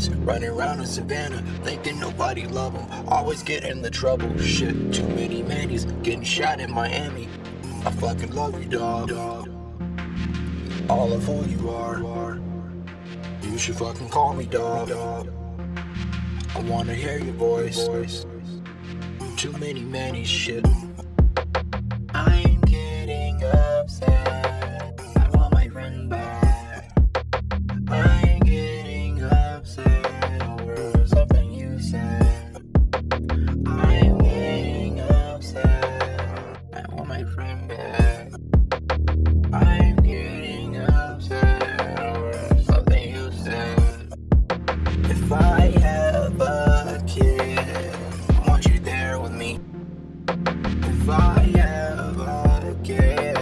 running around in Savannah, thinking nobody love them. Always get in the trouble. Shit, too many mannies getting shot in Miami. I fucking love you, dog. dog. All of who you are. You should fucking call me, dog. dog. I wanna hear your voice. Too many mannies, shit. If I have a kid, I want you there with me. If I have a kid,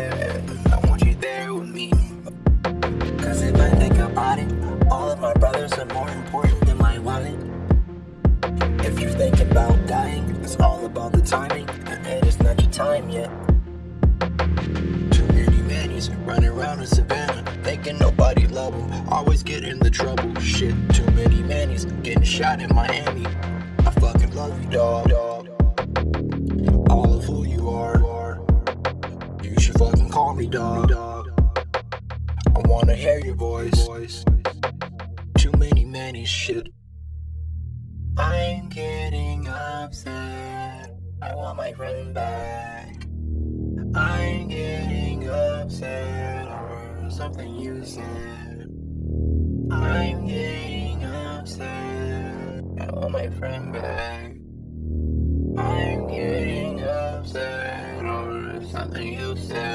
I want you there with me. Cause if I think about it, all of my brothers are more important than my wallet. If you think about dying, it's all about the timing, and it is not your time yet. Too many mannies running around in Savannah, thinking nobody love them. Always get in the trouble. Too getting shot in Miami. I fucking love you, dog. dog. All of who you are. You should fucking call me, dog. I wanna hear your voice. Too many mannies, shit. I'm getting upset. I want my friend back. I'm getting upset over something you said. I'm getting upset. My friend back. I'm getting upset over something you said.